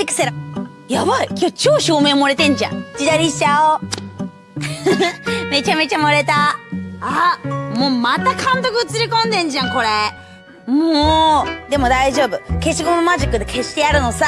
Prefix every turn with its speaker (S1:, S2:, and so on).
S1: ピクセラ。やばい今日超照明漏れてんじゃん。自撮りしちゃおう。めちゃめちゃ漏れた。あ、もうまた監督映り込んでんじゃん、これ。もう、でも大丈夫。消しゴムマジックで消してやるのさ。